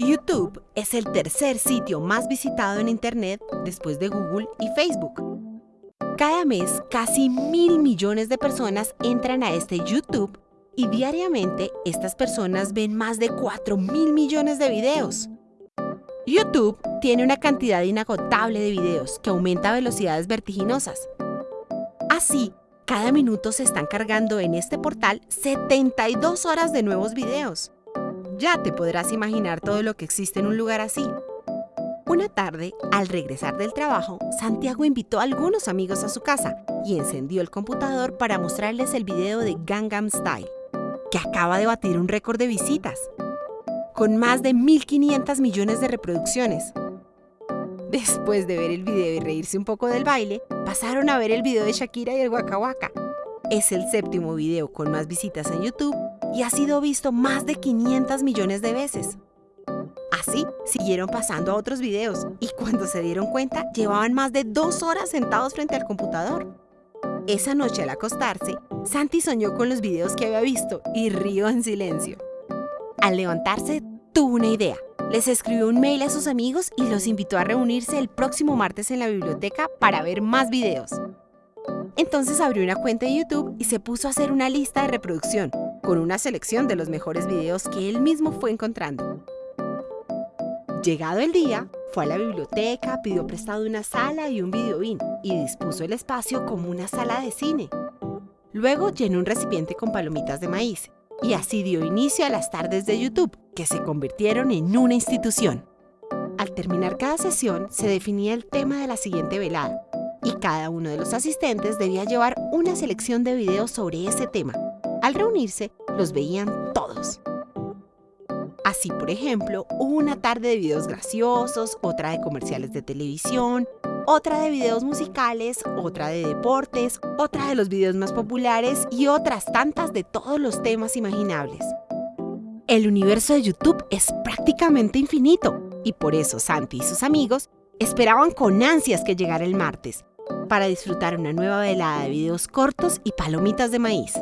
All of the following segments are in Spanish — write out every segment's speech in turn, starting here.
YouTube es el tercer sitio más visitado en Internet después de Google y Facebook. Cada mes, casi mil millones de personas entran a este YouTube y diariamente estas personas ven más de 4 mil millones de videos. YouTube tiene una cantidad inagotable de videos que aumenta a velocidades vertiginosas. Así, cada minuto se están cargando en este portal 72 horas de nuevos videos. Ya te podrás imaginar todo lo que existe en un lugar así. Una tarde, al regresar del trabajo, Santiago invitó a algunos amigos a su casa y encendió el computador para mostrarles el video de Gangnam Style, que acaba de batir un récord de visitas, con más de 1.500 millones de reproducciones. Después de ver el video y reírse un poco del baile, pasaron a ver el video de Shakira y el Waka Waka. Es el séptimo video con más visitas en YouTube y ha sido visto más de 500 millones de veces. Así, siguieron pasando a otros videos y cuando se dieron cuenta, llevaban más de dos horas sentados frente al computador. Esa noche al acostarse, Santi soñó con los videos que había visto y rió en silencio. Al levantarse, tuvo una idea. Les escribió un mail a sus amigos y los invitó a reunirse el próximo martes en la biblioteca para ver más videos. Entonces abrió una cuenta de YouTube y se puso a hacer una lista de reproducción con una selección de los mejores videos que él mismo fue encontrando. Llegado el día, fue a la biblioteca, pidió prestado una sala y un videoin y dispuso el espacio como una sala de cine. Luego llenó un recipiente con palomitas de maíz y así dio inicio a las tardes de YouTube, que se convirtieron en una institución. Al terminar cada sesión, se definía el tema de la siguiente velada, y cada uno de los asistentes debía llevar una selección de videos sobre ese tema. Al reunirse, los veían todos. Así, por ejemplo, hubo una tarde de videos graciosos, otra de comerciales de televisión, otra de videos musicales, otra de deportes, otra de los videos más populares y otras tantas de todos los temas imaginables. El universo de YouTube es prácticamente infinito y por eso Santi y sus amigos esperaban con ansias que llegara el martes para disfrutar una nueva velada de videos cortos y palomitas de maíz.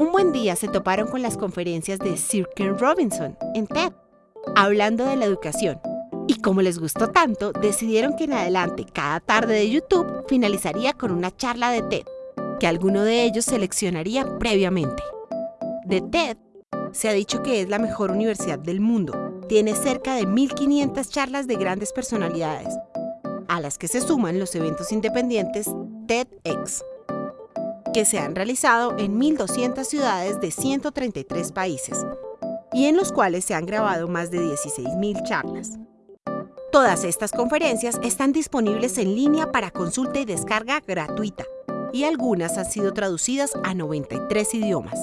Un buen día se toparon con las conferencias de Sir Ken Robinson en TED, hablando de la educación y como les gustó tanto, decidieron que en adelante cada tarde de YouTube finalizaría con una charla de TED, que alguno de ellos seleccionaría previamente. De TED se ha dicho que es la mejor universidad del mundo. Tiene cerca de 1.500 charlas de grandes personalidades, a las que se suman los eventos independientes TEDx, que se han realizado en 1.200 ciudades de 133 países y en los cuales se han grabado más de 16.000 charlas. Todas estas conferencias están disponibles en línea para consulta y descarga gratuita, y algunas han sido traducidas a 93 idiomas.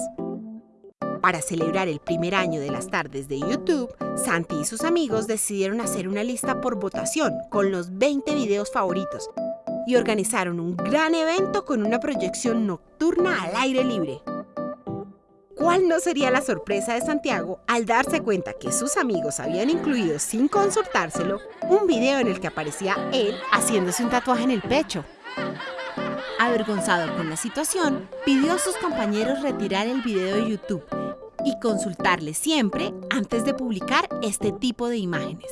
Para celebrar el primer año de las tardes de YouTube, Santi y sus amigos decidieron hacer una lista por votación con los 20 videos favoritos y organizaron un gran evento con una proyección nocturna al aire libre. ¿Cuál no sería la sorpresa de Santiago al darse cuenta que sus amigos habían incluido sin consultárselo un video en el que aparecía él haciéndose un tatuaje en el pecho? Avergonzado con la situación, pidió a sus compañeros retirar el video de YouTube y consultarle siempre antes de publicar este tipo de imágenes.